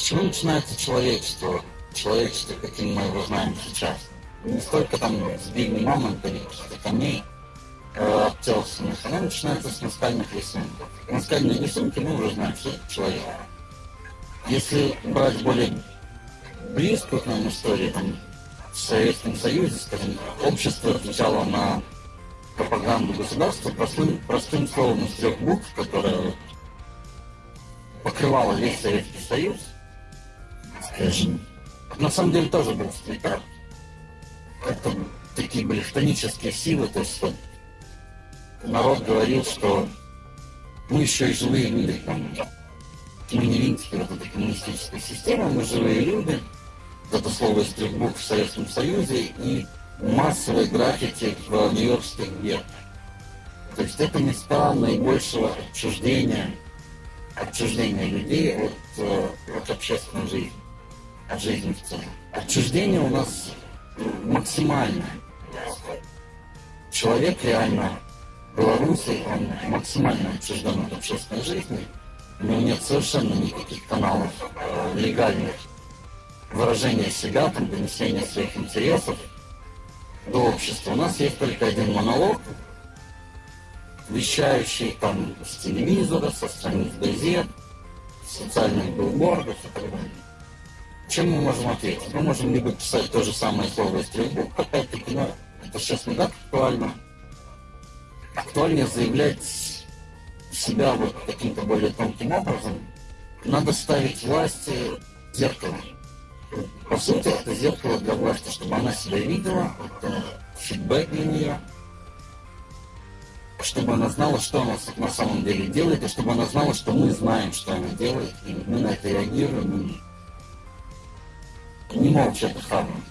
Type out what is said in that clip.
чего начинается человечество? Человечество, каким мы его знаем сейчас. Не столько там сбили мамонта или каких-то камней, э, обтесанных, оно начинается с наскальных рисунков. Наскальные рисунки мы уже знаем, что это человек. Если брать более близкую к нам историю, там, в Советском Союзе, скажем, общество отвечало на пропаганду государства простым, простым словом из трех букв, которое покрывало весь Советский Союз, скажем. На самом деле тоже был сплитар. Это такие были хтонические силы, то есть народ говорил, что мы еще и живые люди, там, Кеминевинская, вот эта коммунистическая система, мы живые люди, это слово из трех букв в Советском Союзе, и массовой граффити в нью-йоркских гетто. То есть это места наибольшего отчуждения, отчуждения людей от, э, от общественной жизни, от жизни в целом. Отчуждение у нас максимальное. Человек реально белорусский, он максимально отчужден от общественной жизни, у него нет совершенно никаких каналов э, легальных выражения себя, там, донесения своих интересов, до общества. У нас есть только один монолог, вещающий там с телевизора, со страниц газет, социальных билбордов и так далее. Чем мы можем ответить? Мы можем либо писать то же самое слово букв, опять-таки, но это сейчас не так актуально. Актуальнее заявлять себя вот каким-то более тонким образом. Надо ставить власти зеркало. По сути, это зеркало для власти, чтобы она себя видела, это фидбэк для нее, чтобы она знала, что она на самом деле делает, и чтобы она знала, что мы знаем, что она делает, и мы на это реагируем, не это хаваем.